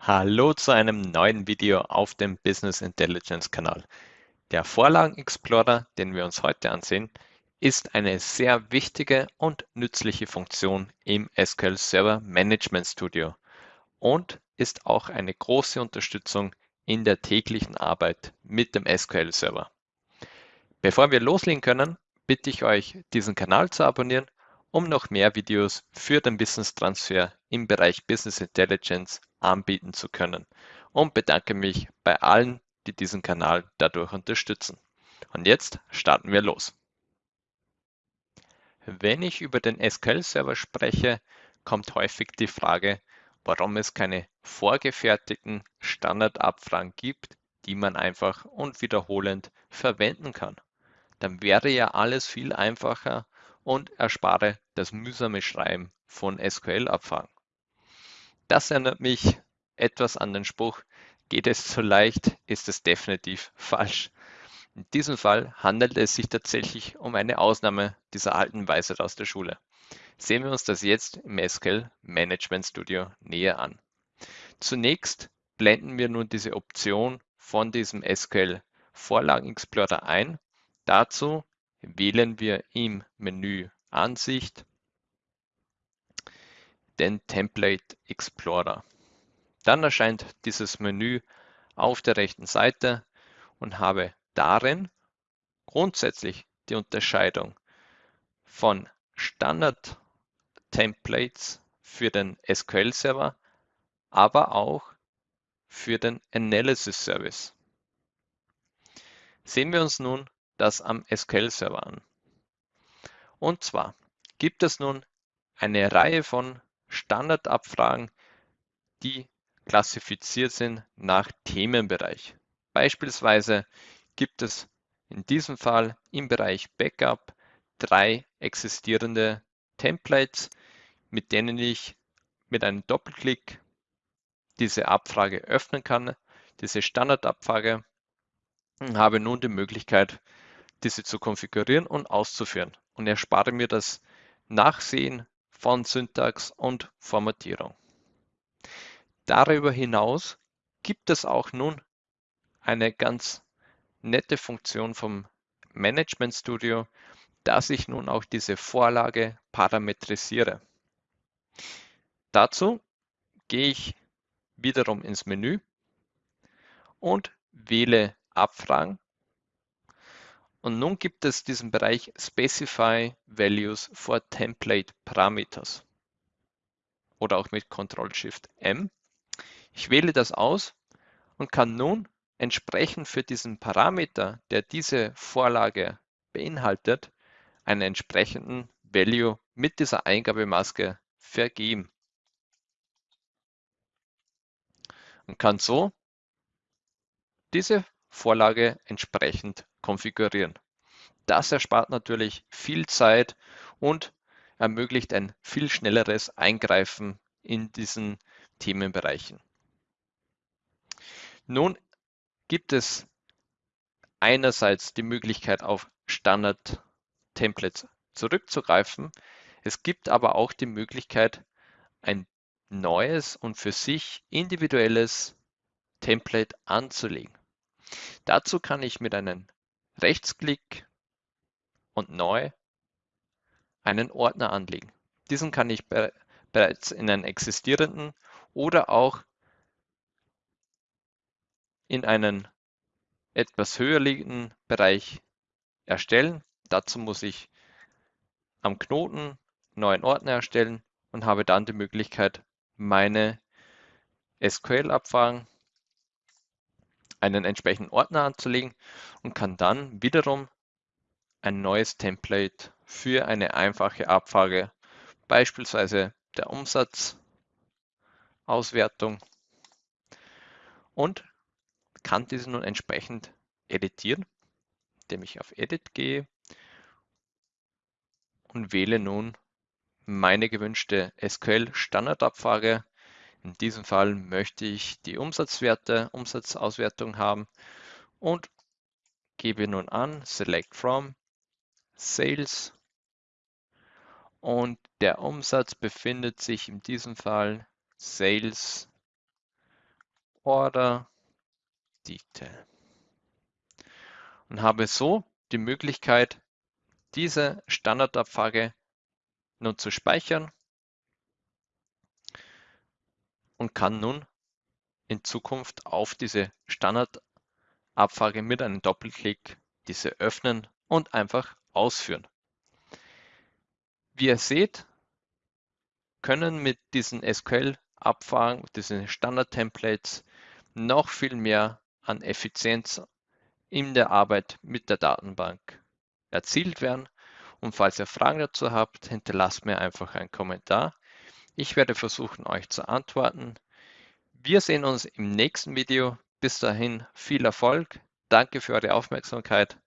Hallo zu einem neuen Video auf dem Business Intelligence Kanal. Der Vorlagen Explorer, den wir uns heute ansehen, ist eine sehr wichtige und nützliche Funktion im SQL Server Management Studio und ist auch eine große Unterstützung in der täglichen Arbeit mit dem SQL Server. Bevor wir loslegen können, bitte ich euch, diesen Kanal zu abonnieren um noch mehr Videos für den Wissenstransfer im Bereich Business Intelligence anbieten zu können und bedanke mich bei allen, die diesen Kanal dadurch unterstützen. Und jetzt starten wir los. Wenn ich über den SQL-Server spreche, kommt häufig die Frage, warum es keine vorgefertigten Standardabfragen gibt, die man einfach und wiederholend verwenden kann. Dann wäre ja alles viel einfacher und erspare das mühsame Schreiben von SQL-Abfragen. Das erinnert mich etwas an den Spruch, geht es zu leicht, ist es definitiv falsch. In diesem Fall handelt es sich tatsächlich um eine Ausnahme dieser alten Weisheit aus der Schule. Sehen wir uns das jetzt im SQL Management Studio näher an. Zunächst blenden wir nun diese Option von diesem SQL Vorlagen Explorer ein. Dazu wählen wir im Menü Ansicht den Template Explorer. Dann erscheint dieses Menü auf der rechten Seite und habe darin grundsätzlich die Unterscheidung von Standard Templates für den SQL Server, aber auch für den Analysis Service. Sehen wir uns nun das am SQL-Server an. Und zwar gibt es nun eine Reihe von Standardabfragen, die klassifiziert sind nach Themenbereich. Beispielsweise gibt es in diesem Fall im Bereich Backup drei existierende Templates, mit denen ich mit einem Doppelklick diese Abfrage öffnen kann, diese Standardabfrage, habe nun die Möglichkeit, diese zu konfigurieren und auszuführen und erspare mir das Nachsehen von Syntax und Formatierung. Darüber hinaus gibt es auch nun eine ganz nette Funktion vom Management Studio, dass ich nun auch diese Vorlage parametrisiere. Dazu gehe ich wiederum ins Menü und wähle Abfragen und nun gibt es diesen Bereich Specify Values for Template Parameters oder auch mit Ctrl-Shift-M. Ich wähle das aus und kann nun entsprechend für diesen Parameter, der diese Vorlage beinhaltet, einen entsprechenden Value mit dieser Eingabemaske vergeben. Und kann so diese Vorlage entsprechend konfigurieren. Das erspart natürlich viel Zeit und ermöglicht ein viel schnelleres Eingreifen in diesen Themenbereichen. Nun gibt es einerseits die Möglichkeit auf Standard-Templates zurückzugreifen. Es gibt aber auch die Möglichkeit, ein neues und für sich individuelles Template anzulegen. Dazu kann ich mit einem Rechtsklick und Neu einen Ordner anlegen. Diesen kann ich bereits in einen existierenden oder auch in einen etwas höher liegenden Bereich erstellen. Dazu muss ich am Knoten neuen Ordner erstellen und habe dann die Möglichkeit, meine SQL-Abfragen einen entsprechenden Ordner anzulegen und kann dann wiederum ein neues Template für eine einfache Abfrage, beispielsweise der Umsatzauswertung und kann diese nun entsprechend editieren, indem ich auf Edit gehe und wähle nun meine gewünschte SQL-Standardabfrage in diesem Fall möchte ich die Umsatzwerte, Umsatzauswertung haben und gebe nun an Select from Sales. Und der Umsatz befindet sich in diesem Fall Sales Order Detail. Und habe so die Möglichkeit, diese Standardabfrage nun zu speichern und kann nun in Zukunft auf diese Standardabfrage mit einem Doppelklick diese öffnen und einfach ausführen. Wie ihr seht, können mit diesen SQL-Abfragen, diesen Standard-Templates noch viel mehr an Effizienz in der Arbeit mit der Datenbank erzielt werden. Und falls ihr Fragen dazu habt, hinterlasst mir einfach einen Kommentar. Ich werde versuchen, euch zu antworten. Wir sehen uns im nächsten Video. Bis dahin viel Erfolg. Danke für eure Aufmerksamkeit.